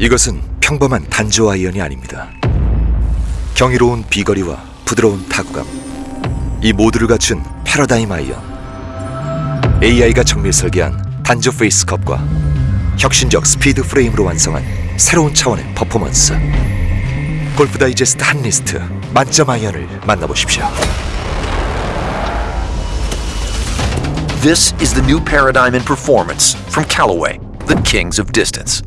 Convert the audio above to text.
이것은 평범한 단조 아이언이 아닙니다. 경이로운 비거리와 부드러운 타구감, 이 모두를 갖춘 패러다임 아이언. AI가 정밀 설계한 단조 페이스 컵과 혁신적 스피드 프레임으로 완성한 새로운 차원의 퍼포먼스. 골프 다이제스트 Hot List 만점 아이언을 만나보십시오. This is the new paradigm in performance from Callaway, the kings of distance.